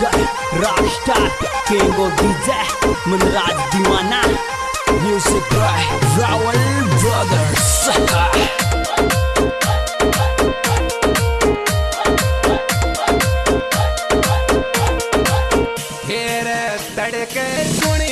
Sugar, Rockstar, King of DJ, Manraj Dimana, Music by Raoul Brothers. Sucker. तड़के सुनी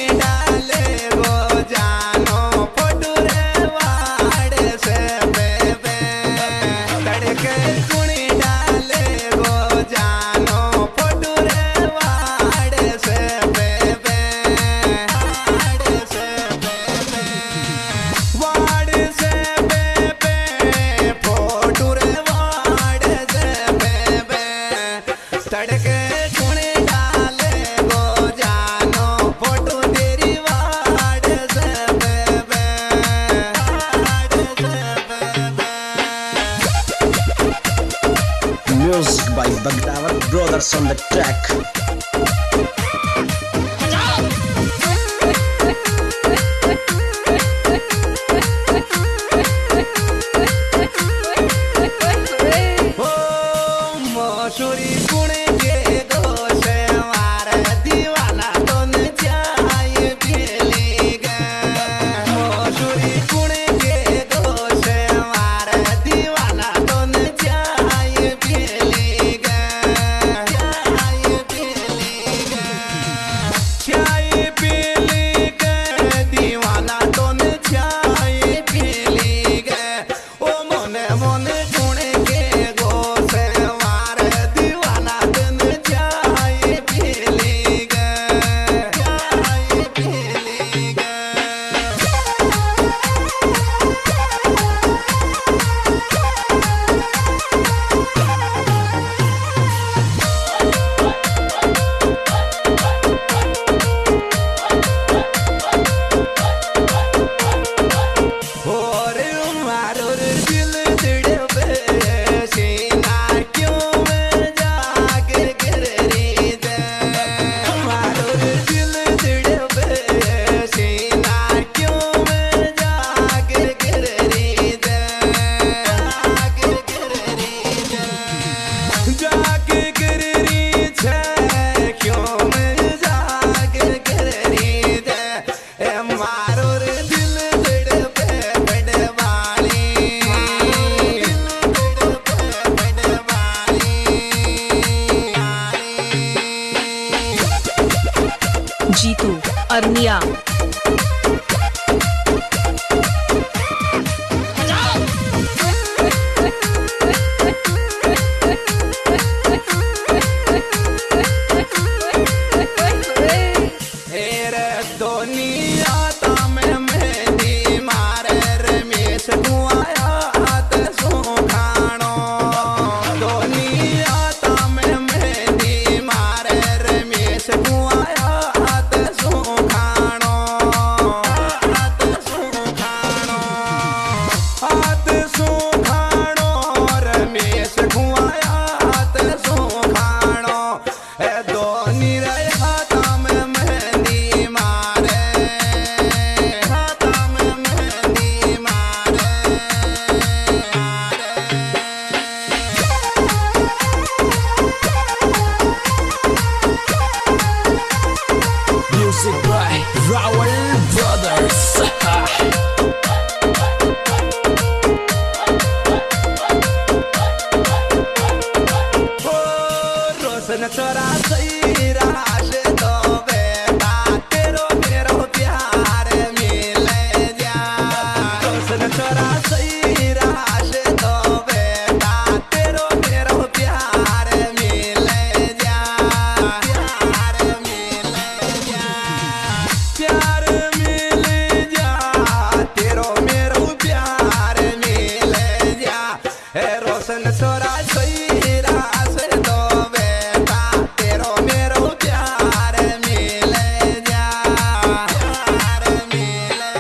Music by Baghdad Brothers on the track. you लगन तोरा दो प्यार मिले जा प्यार मिले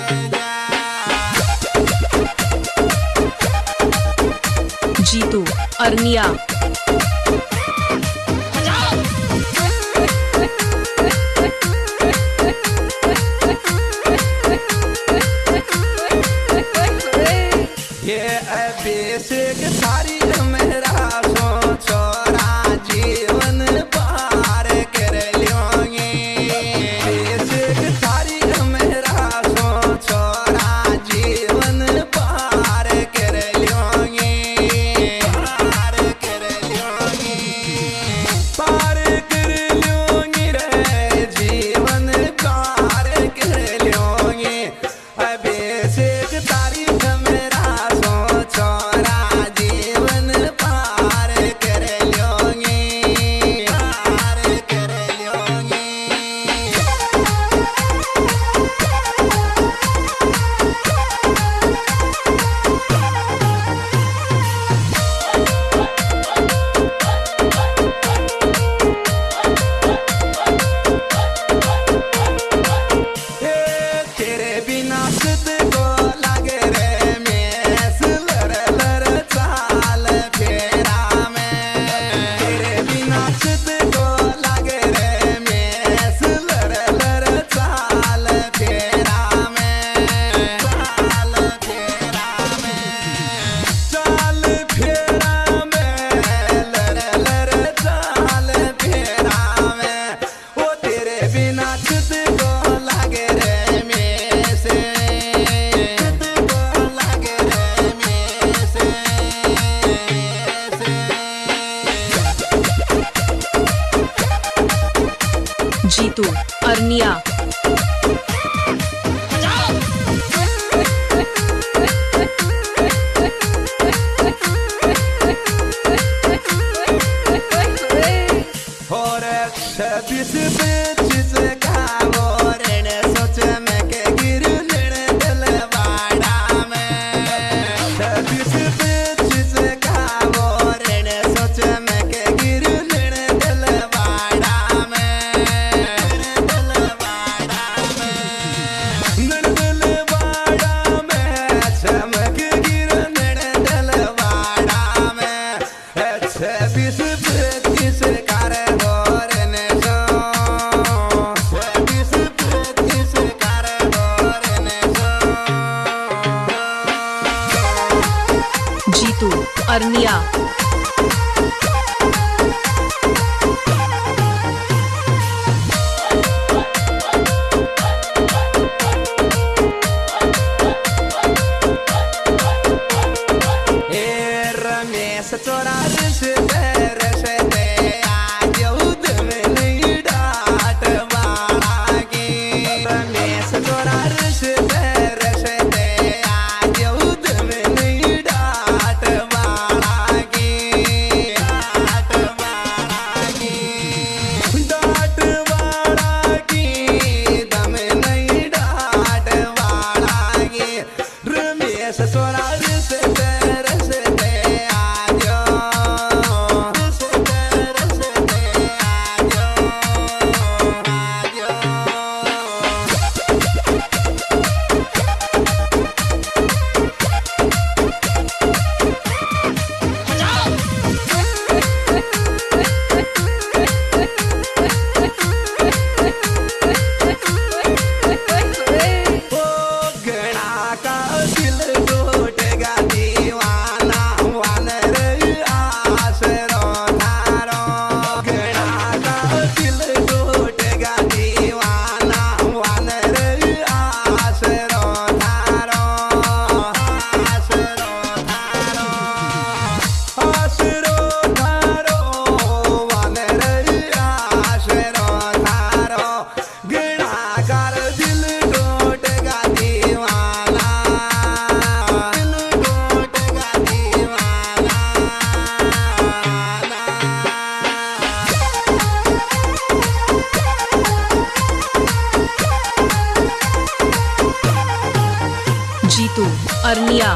जीतू अरनिया